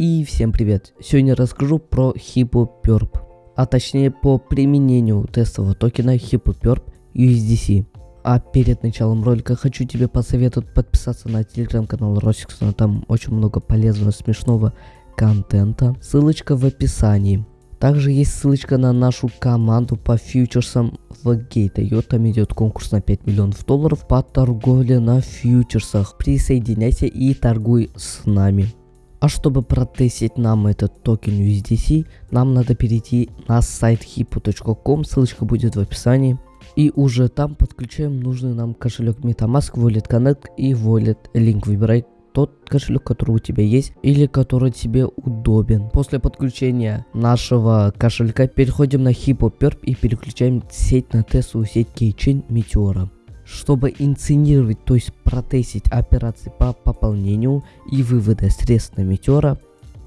И всем привет! Сегодня расскажу про HippoPerp, а точнее по применению тестового токена HippoPerp USDC. А перед началом ролика хочу тебе посоветовать подписаться на телеграм-канал Росиксона, там очень много полезного, смешного контента. Ссылочка в описании. Также есть ссылочка на нашу команду по фьючерсам в Gate.io. Там идет конкурс на 5 миллионов долларов по торговле на фьючерсах. Присоединяйся и торгуй с нами. А чтобы протестить нам этот токен USDC, нам надо перейти на сайт hippo.com, ссылочка будет в описании. И уже там подключаем нужный нам кошелек MetaMask, Wallet Connect и Wallet Link. Выбирай тот кошелек, который у тебя есть или который тебе удобен. После подключения нашего кошелька переходим на HippoPerp и переключаем сеть на тестовую сеть Keychain Meteora чтобы инсценировать, то есть протестить операции по пополнению и вывода средств на метеора,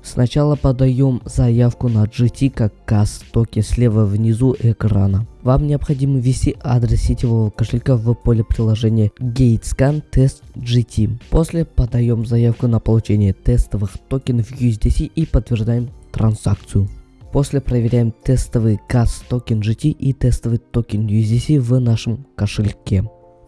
сначала подаем заявку на GT как газ токен слева внизу экрана. Вам необходимо ввести адрес сетевого кошелька в поле приложения GateScan Test GT. После подаем заявку на получение тестовых токенов USDC и подтверждаем транзакцию. После проверяем тестовый газ токен GT и тестовый токен USDC в нашем кошельке.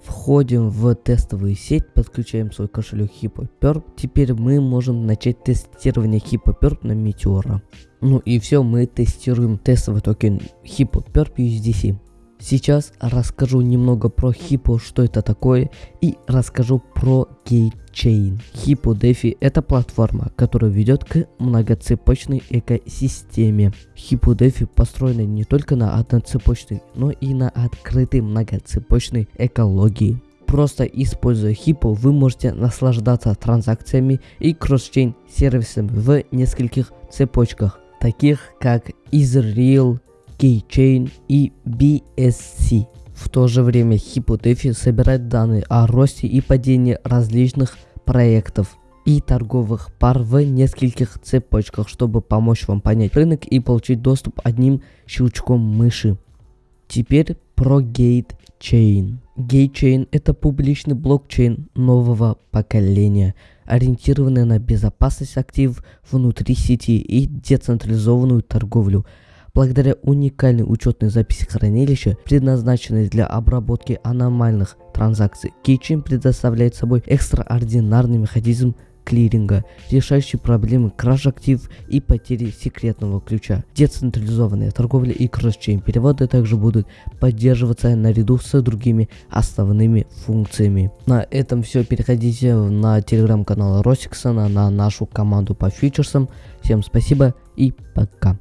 Входим в тестовую сеть, подключаем свой кошелек HippoPerp. Теперь мы можем начать тестирование HippoPerp на Meteora. Ну и все, мы тестируем тестовый токен HippoPerp USDC. Сейчас расскажу немного про Hippo, что это такое, и расскажу про GateChain. HippoDefi это платформа, которая ведет к многоцепочной экосистеме. HippoDefi построена не только на одноцепочной, но и на открытой многоцепочной экологии. Просто используя Hippo, вы можете наслаждаться транзакциями и кросс-чейн сервисами в нескольких цепочках, таких как Israel, Keychain и BSC. В то же время HippoDefi собирает данные о росте и падении различных проектов и торговых пар в нескольких цепочках, чтобы помочь вам понять рынок и получить доступ одним щелчком мыши. Теперь про GateChain. GateChain это публичный блокчейн нового поколения, ориентированный на безопасность активов внутри сети и децентрализованную торговлю – Благодаря уникальной учетной записи хранилища, предназначенной для обработки аномальных транзакций, Keychain предоставляет собой экстраординарный механизм клиринга, решающий проблемы краж актив и потери секретного ключа. Децентрализованная торговля и кросс-чейн переводы также будут поддерживаться наряду с другими основными функциями. На этом все. Переходите на телеграм-канал Росиксона, на нашу команду по фьючерсам. Всем спасибо и пока.